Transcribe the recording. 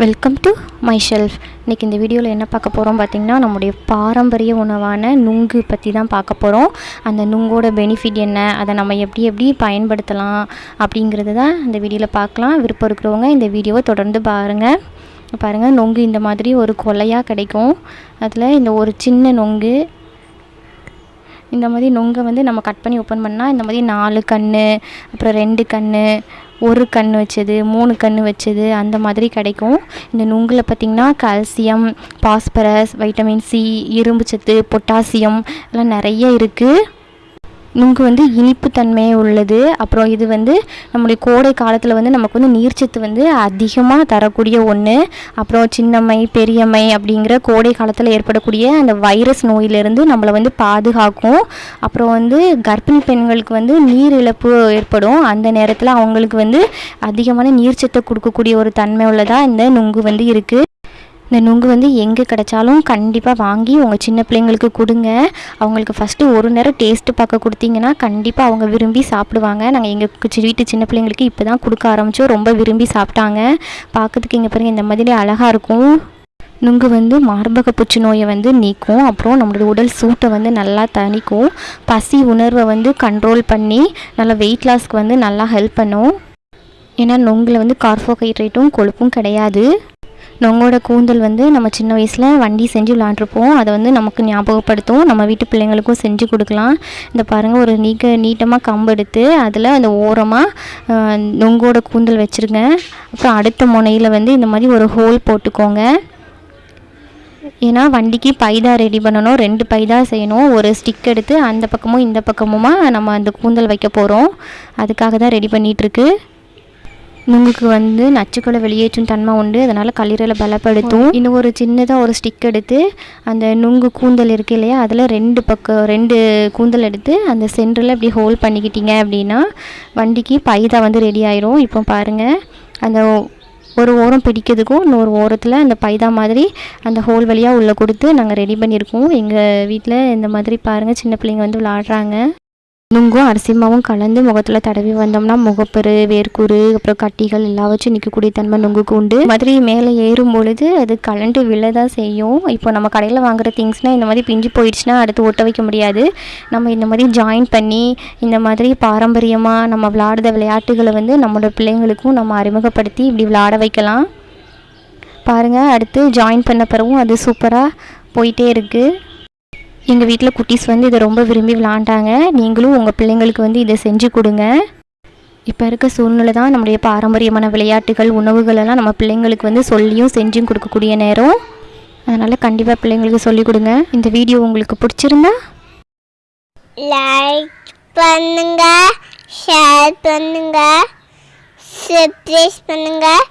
Welcome to my shelf இன்றைக்கி இந்த வீடியோவில் என்ன பார்க்க போகிறோம் பார்த்திங்கன்னா நம்முடைய பாரம்பரிய உணவான நுங்கு பற்றி தான் பார்க்க போகிறோம் அந்த நுங்கோட பெனிஃபிட் என்ன அதை நம்ம எப்படி எப்படி பயன்படுத்தலாம் அப்படிங்கிறது தான் இந்த வீடியோவில் பார்க்கலாம். விருப்பம் இருக்கிறவங்க இந்த வீடியோவை தொடர்ந்து பாருங்கள் பாருங்கள் நொங்கு இந்த மாதிரி ஒரு கொலையாக கிடைக்கும். அதில் இந்த ஒரு சின்ன நொங்கு இந்த மாதிரி நொங்கை வந்து நம்ம கட் பண்ணி ஓப்பன் பண்ணால் இந்த மாதிரி நாலு கண் அப்புறம் ரெண்டு கண் ஒரு கண் வச்சது மூணு கண் வச்சது அந்த மாதிரி கிடைக்கும். இந்த நுங்கில் பார்த்திங்கன்னா கால்சியம் பாஸ்பரஸ் வைட்டமின் சி இரும்பு சத்து பொட்டாசியம் எல்லாம் நிறைய இருக்குது நுங்கு வந்து இனிப்பு உள்ளது. அப்புறம் இது வந்து நம்முடைய கோடை காலத்தில் வந்து நமக்கு வந்து நீர்ச்சத்து வந்து அதிகமாக தரக்கூடிய ஒன்று அப்புறம் சின்னம்மை பெரியம்மை அப்படிங்கிற கோடை காலத்தில் ஏற்படக்கூடிய அந்த வைரஸ் நோயிலிருந்து நம்மளை வந்து பாதுகாக்கும். அப்புறம் வந்து கர்ப்பிணி பெண்களுக்கு வந்து நீர் இழப்பு ஏற்படும். அந்த நேரத்தில் அவங்களுக்கு வந்து அதிகமான நீர்ச்சத்தை கொடுக்கக்கூடிய ஒரு தன்மை உள்ளதாக இந்த நுங்கு வந்து இருக்குது இந்த நுங்கு வந்து எங்கே கிடைச்சாலும் கண்டிப்பாக வாங்கி உங்கள் சின்ன பிள்ளைங்களுக்கு கொடுங்க. அவங்களுக்கு ஃபஸ்ட்டு ஒரு நேரம் டேஸ்ட்டு பார்க்க கொடுத்தீங்கன்னா கண்டிப்பாக அவங்க விரும்பி சாப்பிடுவாங்க. நாங்கள் எங்கள் வீட்டு சின்ன பிள்ளைங்களுக்கு இப்போ தான் கொடுக்க ஆரம்பித்தோம் ரொம்ப விரும்பி சாப்பிட்டாங்க. பார்க்கறதுக்கு இங்கே பாருங்கள் இந்த மாதிரி அழகாக இருக்கும். நுங்கு வந்து மார்பக புற்றுநோயை வந்து நீக்கும். அப்புறம் நம்மளோட உடல் சூட்டை வந்து நல்லா தணிக்கும். பசி உணர்வை வந்து கண்ட்ரோல் பண்ணி நல்லா வெயிட் லாஸ்க்கு வந்து நல்லா ஹெல்ப் பண்ணும். ஏன்னா நொங்கில் வந்து கார்போஹைட்ரேட்டும் கொழுப்பும் கிடையாது. நொங்கோட கூந்தல் வந்து நம்ம சின்ன வயசில் வண்டி செஞ்சு விளாண்டுருப்போம் அதை வந்து நமக்கு ஞாபகப்படுத்தும். நம்ம வீட்டு பிள்ளைங்களுக்கும் செஞ்சு கொடுக்கலாம். இந்த பாருங்கள் ஒரு நீக்க நீட்டமாக கம்பு எடுத்து அதில் அந்த ஓரமாக நொங்கோட கூந்தல் வச்சுருங்க. அப்புறம் அடுத்த முனையில் வந்து இந்த மாதிரி ஒரு ஹோல் போட்டுக்கோங்க. ஏன்னா வண்டிக்கு பைதா ரெடி பண்ணணும். ரெண்டு பைதா செய்யணும். ஒரு ஸ்டிக் எடுத்து அந்த பக்கமும் இந்த பக்கமுமா நம்ம அந்த கூந்தல் வைக்க போகிறோம் அதுக்காக தான் ரெடி பண்ணிகிட்ருக்கு நுங்குக்கு வந்து நச்சுக்களை வெளியேற்றும் தன்மை உண்டு. அதனால் கல்லீரலை பலப்படுத்தும். இன்னும் ஒரு சின்னதாக ஒரு ஸ்டிக் எடுத்து அந்த நுங்கு கூந்தல் இருக்கு இல்லையா? அதில் ரெண்டு பக்கம் ரெண்டு கூந்தல் எடுத்து அந்த சென்டரில் இப்படி ஹோல் பண்ணிக்கிட்டீங்க அப்படின்னா வண்டிக்கு பைதா வந்து ரெடி ஆயிரும். இப்போ பாருங்கள் அந்த ஒரு ஓரம் பிடிக்கிறதுக்கும் இன்னொரு ஓரத்தில் அந்த பைதா மாதிரி அந்த ஹோல் வழியாக உள்ளே கொடுத்து நாங்கள் ரெடி பண்ணியிருக்கோம். எங்கள் வீட்டில் இந்த மாதிரி பாருங்கள் சின்ன பிள்ளைங்க வந்து விளாடுறாங்க. நுங்கும் அரிசி மாவும் கலந்து முகத்தில் தடவி வந்தோம்னா முகப்பரு வேர்க்கூறு அப்புறம் கட்டிகள் எல்லாம் வச்சு நிற்கக்கூடிய தன்மை நுங்குக்கு உண்டு. மாதிரி மேலே ஏறும் பொழுது அது கலண்டு விழ தான் செய்யும். இப்போ நம்ம கடையில் வாங்குற திங்ஸ்னால் இந்த மாதிரி பிஞ்சு போயிடுச்சுன்னா அடுத்து ஒட்ட வைக்க முடியாது. நம்ம இந்த மாதிரி ஜாயின் பண்ணி இந்த மாதிரி பாரம்பரியமாக நம்ம விளையாடுற விளையாட்டுகளை வந்து நம்மளோட பிள்ளைங்களுக்கும் நம்ம அறிமுகப்படுத்தி இப்படி விளையாட வைக்கலாம். பாருங்கள் அடுத்து ஜாயின் பண்ண பிறகும் அது சூப்பராக போயிட்டே இருக்குது எங்கள் வீட்டில் குட்டீஸ் வந்து இதை ரொம்ப விரும்பி விளாண்டாங்க. நீங்களும் உங்கள் பிள்ளைங்களுக்கு வந்து இதை செஞ்சு கொடுங்க. இப்போ இருக்க சூழ்நிலை தான் நம்முடைய பாரம்பரியமான விளையாட்டுகள் உணவுகளெல்லாம் நம்ம பிள்ளைங்களுக்கு வந்து சொல்லியும் செஞ்சும் கொடுக்கக்கூடிய நேரம். அதனால் கண்டிப்பாக பிள்ளைங்களுக்கு சொல்லிக் கொடுங்க. இந்த வீடியோ உங்களுக்கு பிடிச்சிருந்தா? லைக் பண்ணுங்க ஷேர் பண்ணுங்க சப்ஸ்கிரைப் பண்ணுங்கள்